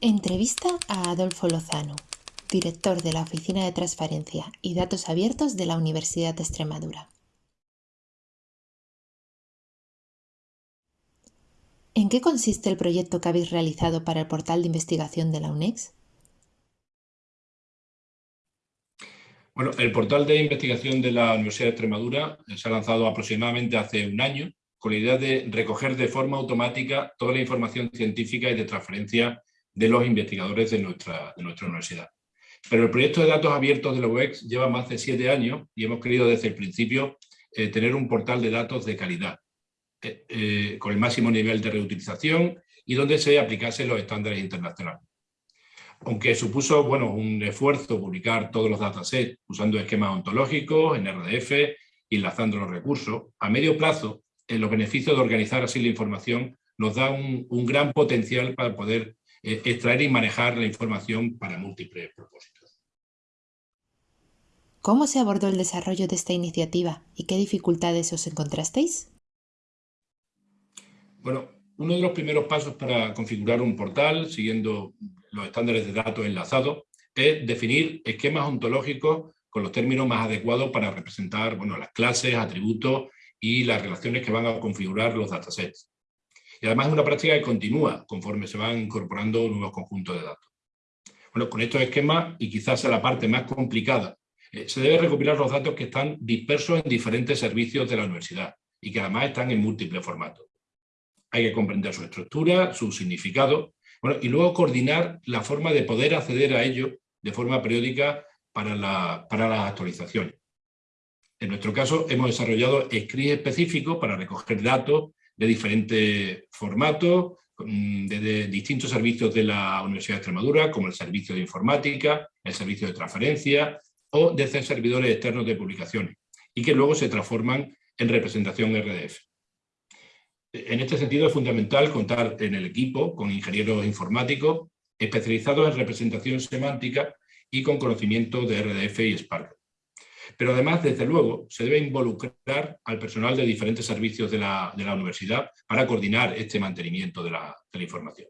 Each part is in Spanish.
Entrevista a Adolfo Lozano, director de la Oficina de Transparencia y Datos Abiertos de la Universidad de Extremadura. ¿En qué consiste el proyecto que habéis realizado para el portal de investigación de la UNEX? Bueno, el portal de investigación de la Universidad de Extremadura se ha lanzado aproximadamente hace un año con la idea de recoger de forma automática toda la información científica y de transferencia de los investigadores de nuestra, de nuestra universidad. Pero el proyecto de datos abiertos de la UEX lleva más de siete años y hemos querido desde el principio eh, tener un portal de datos de calidad, eh, eh, con el máximo nivel de reutilización y donde se aplicasen los estándares internacionales. Aunque supuso bueno, un esfuerzo publicar todos los datasets usando esquemas ontológicos en RDF y enlazando los recursos, a medio plazo los beneficios de organizar así la información nos da un, gran potencial para poder extraer y manejar la información para múltiples propósitos. ¿Cómo se abordó el desarrollo de esta iniciativa y qué dificultades os encontrasteis? Bueno, uno de los primeros pasos para configurar un portal, siguiendo los estándares de datos enlazados, es definir esquemas ontológicos con los términos más adecuados para representar bueno, las clases, atributos y las relaciones que van a configurar los datasets. Y además es una práctica que continúa conforme se van incorporando nuevos conjuntos de datos. Bueno, con estos esquemas, y quizás sea la parte más complicada, eh, se debe recopilar los datos que están dispersos en diferentes servicios de la universidad y que además están en múltiples formatos. Hay que comprender su estructura, su significado, bueno, y luego coordinar la forma de poder acceder a ello de forma periódica para, la, para las actualizaciones. En nuestro caso hemos desarrollado scripts específicos para recoger datos de diferentes formatos, de, distintos servicios de la Universidad de Extremadura, como el servicio de informática, el servicio de transferencia o desde servidores externos de publicaciones, y que luego se transforman en representación RDF. En este sentido es fundamental contar en el equipo con ingenieros informáticos especializados en representación semántica y con conocimiento de RDF y Spark. Pero además, desde luego, se debe involucrar al personal de diferentes servicios de la, universidad para coordinar este mantenimiento de la, de la información.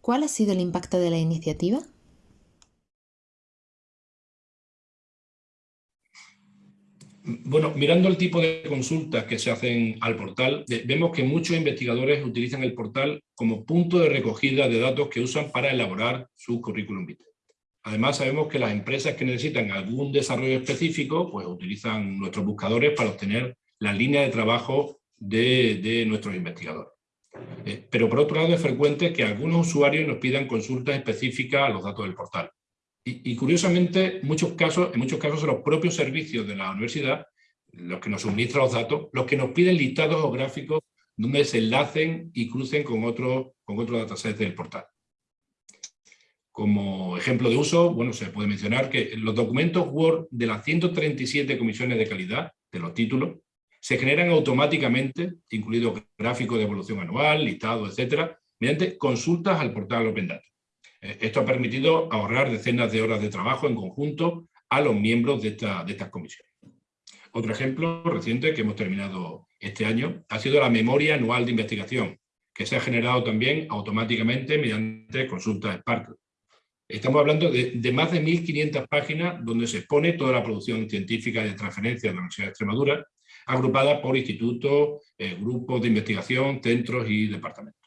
¿Cuál ha sido el impacto de la iniciativa? Bueno, mirando el tipo de consultas que se hacen al portal, vemos que muchos investigadores utilizan el portal como punto de recogida de datos que usan para elaborar su currículum vitae. Además, sabemos que las empresas que necesitan algún desarrollo específico, pues utilizan nuestros buscadores para obtener la línea de trabajo de, nuestros investigadores. Eh, pero por otro lado es frecuente que algunos usuarios nos pidan consultas específicas a los datos del portal. Y, curiosamente, muchos casos, en muchos casos son los propios servicios de la universidad los que nos suministran los datos, los que nos piden listados o gráficos donde se enlacen y crucen con otros con otro datasets del portal. Como ejemplo de uso, bueno, se puede mencionar que los documentos Word de las 137 comisiones de calidad, de los títulos, se generan automáticamente, incluido gráfico de evolución anual, listado, etcétera, mediante consultas al portal Open Data. Eh, esto ha permitido ahorrar decenas de horas de trabajo en conjunto a los miembros de, de estas comisiones. Otro ejemplo reciente que hemos terminado este año ha sido la memoria anual de investigación, que se ha generado también automáticamente mediante consultas Spark Estamos hablando de, más de 1.500 páginas donde se expone toda la producción científica de transferencia de la Universidad de Extremadura, agrupada por institutos, eh, grupos de investigación, centros y departamentos.